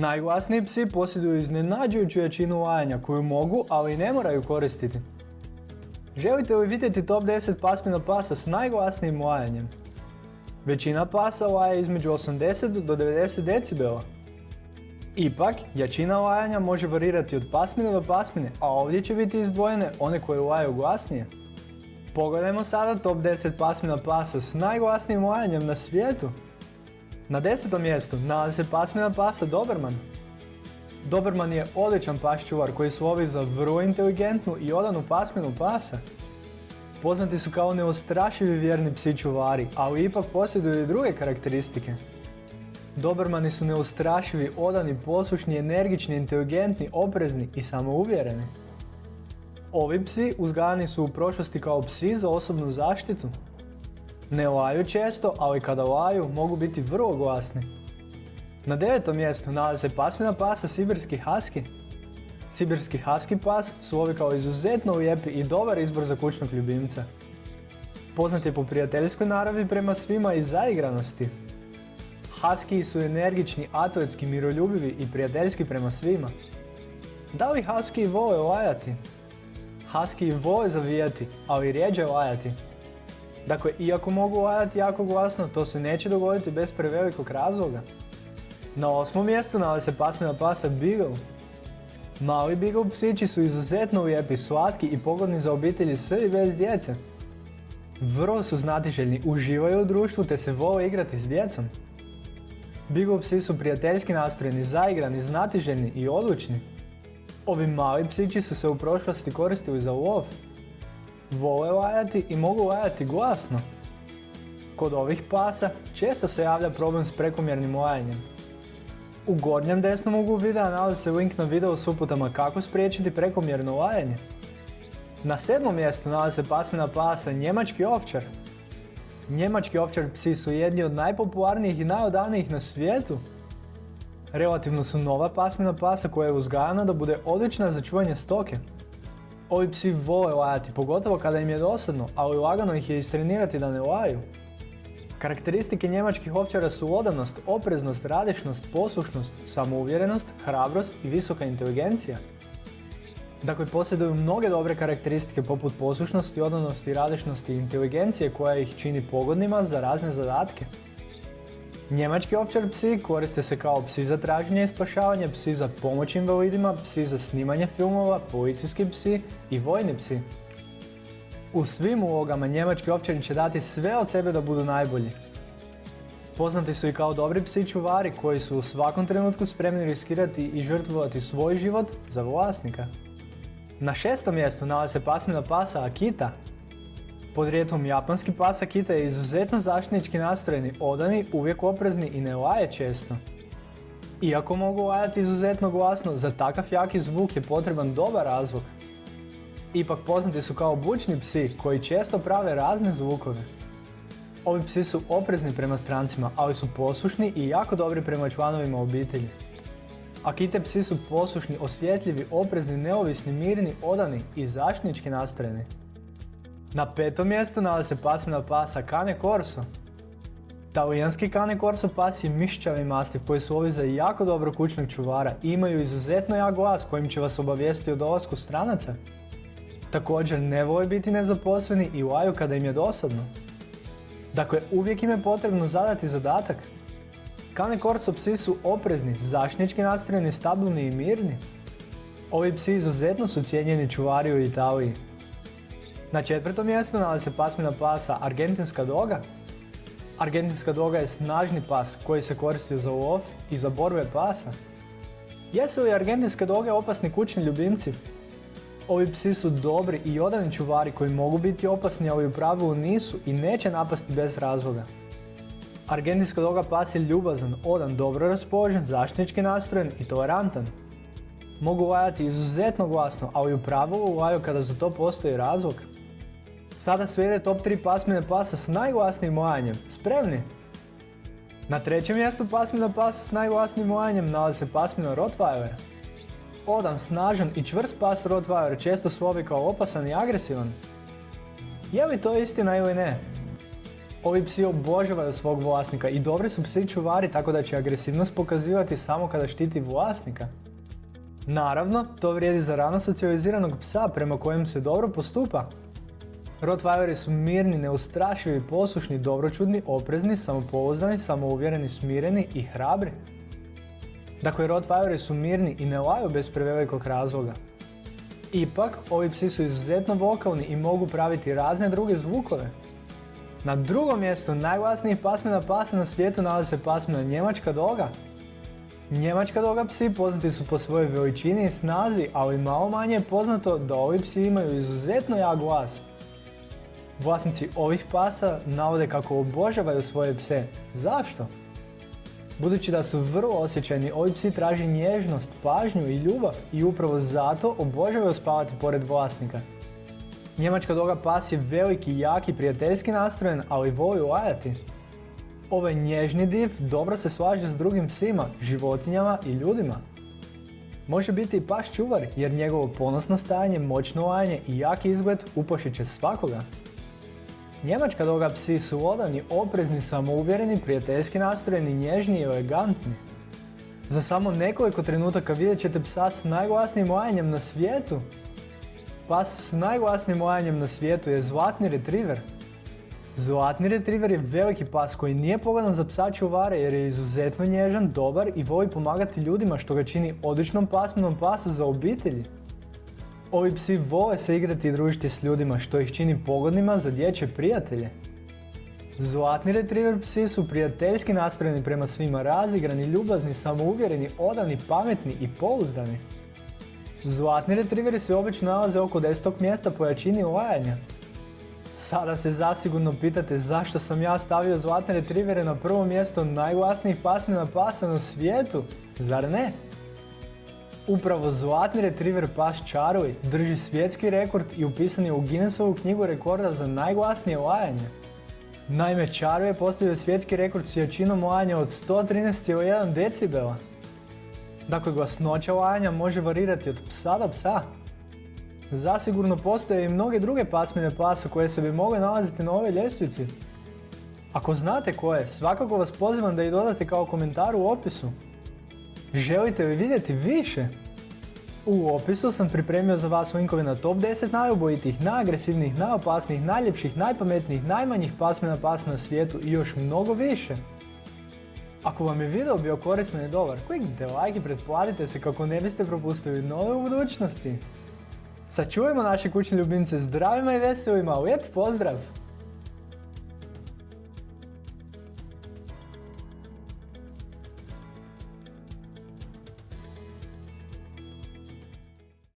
Najglasniji psi posjeduju iznenađujuću jačinu lajanja koju mogu, ali i ne moraju koristiti. Želite li vidjeti top 10 pasmina pasa s najglasnijim lajanjem? Većina pasa laja između 80 do 90 decibela. Ipak, jačina lajanja može varirati od pasmine do pasmine, a ovdje će biti izdvojene one koje laju glasnije. Pogledajmo sada top 10 pasmina pasa s najglasnijim lajanjem na svijetu. Na desetom mjestu nalazi se pasmina pasa Doberman. Doberman je odličan pas čuvar koji slovi za vrlo inteligentnu i odanu pasminu pasa. Poznati su kao neostrašivi vjerni psi čuvari, ali ipak posjeduju i druge karakteristike. Dobermani su neustrašivi, odani, poslušni, energični, inteligentni, oprezni i samouvjereni. Ovi psi uzgajani su u prošlosti kao psi za osobnu zaštitu. Ne laju često, ali kada laju mogu biti vrlo glasni. Na devetom mjestu nalazi se pasmina pasa Sibirski Husky. Sibirski Husky pas slovi kao izuzetno lijepi i dobar izbor za kućnog ljubimca. Poznat je po prijateljskoj naravi prema svima i zaigranosti. Husky su energični, atletski, miroljubivi i prijateljski prema svima. Da li Husky vole lajati? Husky vole zavijati, ali rijeđe lajati. Dakle, iako mogu lajati jako glasno, to se neće dogoditi bez prevelikog razloga. Na osmom mjestu nalazi se pasmina pasa Beagle. Mali Beagle psići su izuzetno lijepi, slatki i pogodni za obitelji s i bez djece. Vrlo su znatiželjni, uživaju u društvu te se vole igrati s djecom. Beagle psi su prijateljski nastrojeni, zaigrani, znatiželjni i odlučni. Ovi mali psići su se u prošlosti koristili za lov. Vole lajati i mogu lajati glasno. Kod ovih pasa često se javlja problem s prekomjernim lajanjem. U gornjem desnom uglu videa nalazi se link na video s uputama kako spriječiti prekomjerno lajanje. Na sedmom mjestu nalazi se pasmina pasa Njemački ovčar. Njemački ovčar psi su jedni od najpopularnijih i najodavnijih na svijetu. Relativno su nova pasmina pasa koja je uzgajana da bude odlična za čuvanje stoke. Ovi psi vole lajati, pogotovo kada im je dosadno, ali lagano ih je istrenirati da ne laju. Karakteristike njemačkih ovčara su odanost, opreznost, radišnost, poslušnost, samouvjerenost, hrabrost i visoka inteligencija. Dakle, posjeduju mnoge dobre karakteristike poput poslušnosti, odanosti, radišnosti i inteligencije koja ih čini pogodnima za razne zadatke. Njemački ovčar psi koriste se kao psi za traženje i spašavanje, psi za pomoć invalidima, psi za snimanje filmova, policijski psi i vojni psi. U svim ulogama njemački ovčari će dati sve od sebe da budu najbolji. Poznati su i kao dobri psi čuvari koji su u svakom trenutku spremni riskirati i žrtvovati svoj život za vlasnika. Na šestom mjestu nalazi se pasmina pasa Akita. Podrijetlom japanski pas Akita je izuzetno zaštitnički nastrojeni, odani, uvijek oprezni i ne laje često. Iako mogu lajati izuzetno glasno, za takav jaki zvuk je potreban dobar razvuk. Ipak poznati su kao bučni psi koji često prave razne zvukove. Ovi psi su oprezni prema strancima, ali su poslušni i jako dobri prema članovima obitelji. Akite psi su poslušni, osjetljivi, oprezni, neovisni, mirni, odani i zaštitnički nastrojeni. Na petom mjestu nalazi se pasmina pasa Cane Corso. Talijanski Cane Corso pas je mišćavi mastiv koji su ovi za jako dobro kućnog čuvara i imaju izuzetno jak glas kojim će vas obavijesti o dolasku stranaca. Također ne vole biti nezaposleni i laju kada im je dosadno. Dakle, uvijek im je potrebno zadati zadatak. Cane Corso psi su oprezni, zaštnički nastrojeni, stabilni i mirni. Ovi psi izuzetno su cijenjeni čuvari u Italiji. Na četvrtom mjestu nalazi se pasmina pasa Argentinska doga. Argentinska doga je snažni pas koji se koristi za lov i za borbe pasa. Jesu li argentinske doge opasni kućni ljubimci? Ovi psi su dobri i odani čuvari koji mogu biti opasni, ali u pravilu nisu i neće napasti bez razloga. Argentinska doga pas je ljubazan, odan, dobro raspoložen, zaštitnički nastrojen i tolerantan. Mogu lajati izuzetno glasno, ali u pravilu laju kada za to postoji razlog. Sada slijede top 3 pasmine pasa s najglasnijim lajanjem. Spremni? Na trećem mjestu pasmina pasa s najglasnijim lajanjem nalazi se pasmina Rottweiler. Odan, snažan i čvrst pas Rottweiler često slovi kao opasan i agresivan. Je li to istina ili ne? Ovi psi obožavaju svog vlasnika i dobri su psi čuvari tako da će agresivnost pokazivati samo kada štiti vlasnika. Naravno, to vrijedi za rano socijaliziranog psa prema kojem se dobro postupa. Rottweileri su mirni, neustrašivi, poslušni, dobročudni, oprezni, samopouzdani, samouvjereni, smireni i hrabri. Dakle, Rottweileri su mirni i ne laju bez prevelikog razloga. Ipak, ovi psi su izuzetno vokalni i mogu praviti razne druge zvukove. Na drugom mjestu najglasnijih pasmina pasa na svijetu nalazi se pasmina njemačka doga. Njemačka doga psi poznati su po svojoj veličini i snazi, ali malo manje je poznato da ovi psi imaju izuzetno jak glas. Vlasnici ovih pasa navode kako obožavaju svoje pse. Zašto? Budući da su vrlo osjećajni, ovi psi traži nježnost, pažnju i ljubav i upravo zato obožavaju spavati pored vlasnika. Njemačka doga pas je veliki, jaki, prijateljski nastrojen, ali voli lajati. Ovaj nježni div dobro se slaže s drugim psima, životinjama i ljudima. Može biti i pas čuvar jer njegovo ponosno stajanje, moćno lajanje i jaki izgled upošit će svakoga. Njemačka doga psi su odani, oprezni, samouvjereni, prijateljski nastrojeni, nježni i elegantni. Za samo nekoliko trenutaka vidjet ćete psa s najglasnijim lajanjem na svijetu. Pas s najglasnijim lajanjem na svijetu je zlatni retriver. Zlatni retriver je veliki pas koji nije pogodan za psa čuvare jer je izuzetno nježan, dobar i voli pomagati ljudima što ga čini odličnom pasminom pasa za obitelji. Ovi psi vole se igrati i družiti s ljudima što ih čini pogodnima za dječje prijatelje. Zlatni retriever psi su prijateljski nastrojeni prema svima razigrani, ljubazni, samouvjereni, odani, pametni i pouzdani. Zlatni retrieveri se obično nalaze oko 10. mjesta po jačini lajanja. Sada se zasigurno pitate zašto sam ja stavio zlatne retrievere na prvo mjesto najglasnijih pasmina pasa na svijetu, zar ne? Upravo zlatni retriever pas Charlie drži svjetski rekord i upisan je u Guinnessovu knjigu rekorda za najglasnije lajanje. Naime, Charlie je postavio svjetski rekord s jačinom lajanja od 113,1 decibela. Dakle, glasnoća lajanja može varirati od psa do psa. Zasigurno postoje i mnoge druge pasmine pasa koje se bi mogle nalaziti na ovoj ljestvici. Ako znate koje, svakako vas pozivam da ih dodate kao komentar u opisu. Želite li vidjeti više? U opisu sam pripremio za vas linkove na top 10 najubojitih, najagresivnijih, najopasnijih, najljepših, najpametnijih, najmanjih pasmina pasa na svijetu i još mnogo više. Ako vam je video bio korisno i dobar, kliknite like i pretplatite se kako ne biste propustili nove u budućnosti. Sačuvajmo naše kućne ljubimce zdravima i veselima, lijep pozdrav!